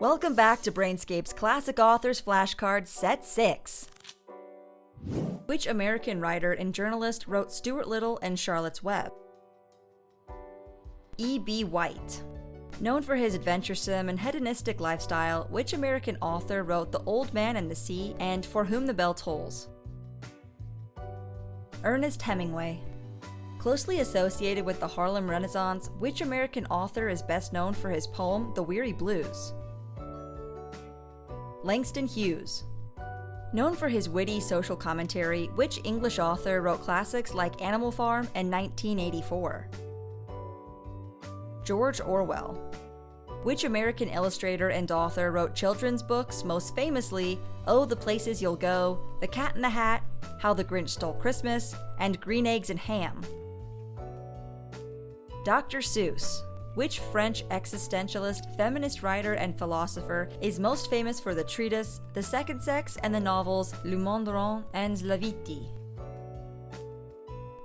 Welcome back to Brainscape's Classic Authors Flashcard Set 6. Which American writer and journalist wrote Stuart Little and Charlotte's Web? E.B. White. Known for his adventuresome and hedonistic lifestyle, which American author wrote The Old Man and the Sea and For Whom the Bell Tolls? Ernest Hemingway. Closely associated with the Harlem Renaissance, which American author is best known for his poem The Weary Blues? Langston Hughes. Known for his witty social commentary, which English author wrote classics like Animal Farm and 1984? George Orwell. Which American illustrator and author wrote children's books, most famously Oh, the Places You'll Go, The Cat in the Hat, How the Grinch Stole Christmas, and Green Eggs and Ham? Dr. Seuss. Which French existentialist, feminist writer, and philosopher is most famous for the treatise The Second Sex and the novels Les Mandarins and La Vite?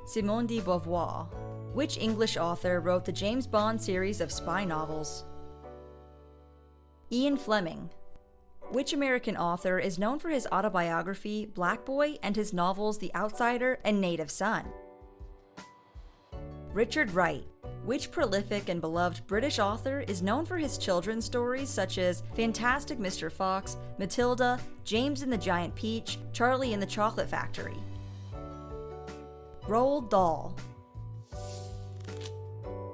Simone de Beauvoir. Which English author wrote the James Bond series of spy novels? Ian Fleming. Which American author is known for his autobiography, Black Boy, and his novels The Outsider and Native Son? Richard Wright. Which prolific and beloved British author is known for his children's stories such as Fantastic Mr. Fox, Matilda, James and the Giant Peach, Charlie and the Chocolate Factory? Roald Dahl.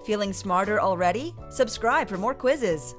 Feeling smarter already? Subscribe for more quizzes!